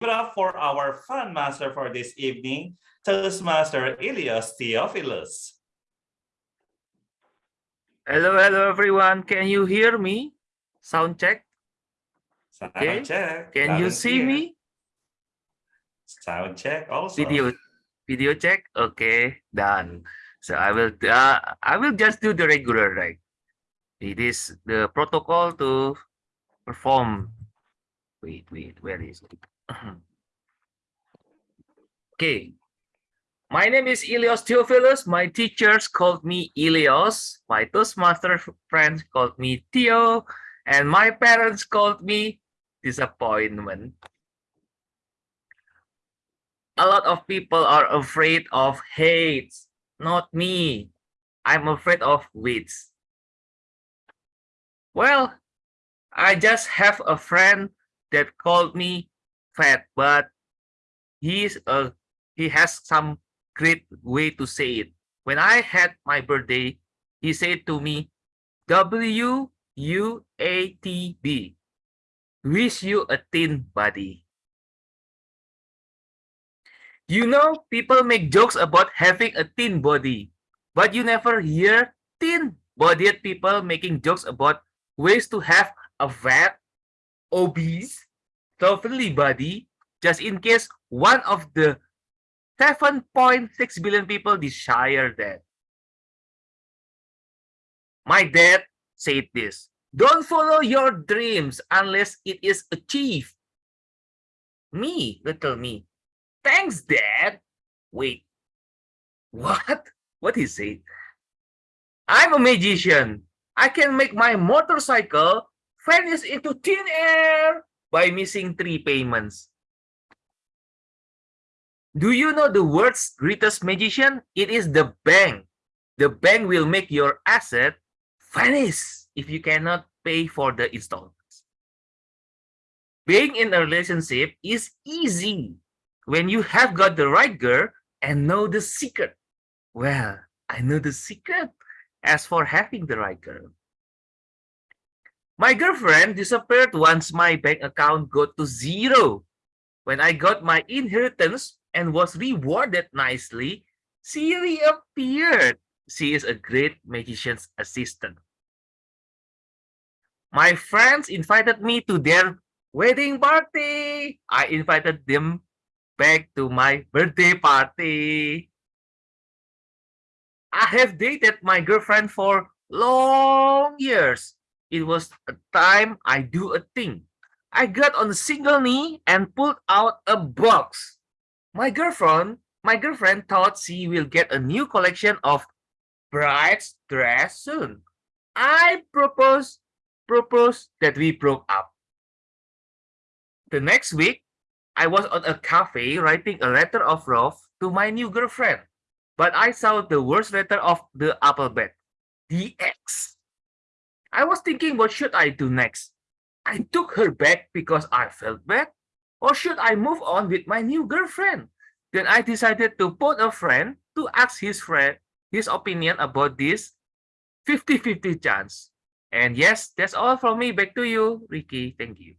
it up for our fun master for this evening, Toastmaster Ilios Theophilus. Hello, hello everyone. Can you hear me? Sound check. Sound Okay. check. Can loud you see clear. me? Sound check also. Video video check. Okay, done. So I will uh, I will just do the regular right. It is the protocol to perform. Wait, wait, where is it? okay. My name is Ilios Theophilus. My teachers called me Ilios. My Toastmaster friends called me Theo. And my parents called me Disappointment. A lot of people are afraid of hate. Not me. I'm afraid of wits. Well, I just have a friend that called me fat, but he's a he has some great way to say it. When I had my birthday, he said to me, W U A T B. Wish you a thin body. You know, people make jokes about having a thin body, but you never hear thin-bodied people making jokes about ways to have a fat, obese, slovenly body, just in case one of the 7.6 billion people desire that. My dad said this, don't follow your dreams unless it is achieved. Me, little me, thanks dad. Wait, what? What he said? I'm a magician. I can make my motorcycle vanish into thin air by missing three payments. Do you know the world's greatest magician? It is the bank. The bank will make your asset vanish if you cannot pay for the installments. Being in a relationship is easy when you have got the right girl and know the secret. Well, I know the secret as for having the right girl. My girlfriend disappeared once my bank account got to zero. When I got my inheritance and was rewarded nicely, she reappeared. She is a great magician's assistant. My friends invited me to their wedding party. I invited them back to my birthday party. I have dated my girlfriend for long years. It was a time I do a thing. I got on a single knee and pulled out a box. My girlfriend, my girlfriend thought she will get a new collection of bride's dress soon. I proposed, proposed that we broke up. The next week, I was at a cafe writing a letter of love to my new girlfriend, but I saw the worst letter of the alphabet, the X. I was thinking, what should I do next? I took her back because I felt bad, or should I move on with my new girlfriend? Then I decided to phone a friend to ask his friend his opinion about this 50-50 chance. And yes, that's all from me. Back to you, Ricky. Thank you.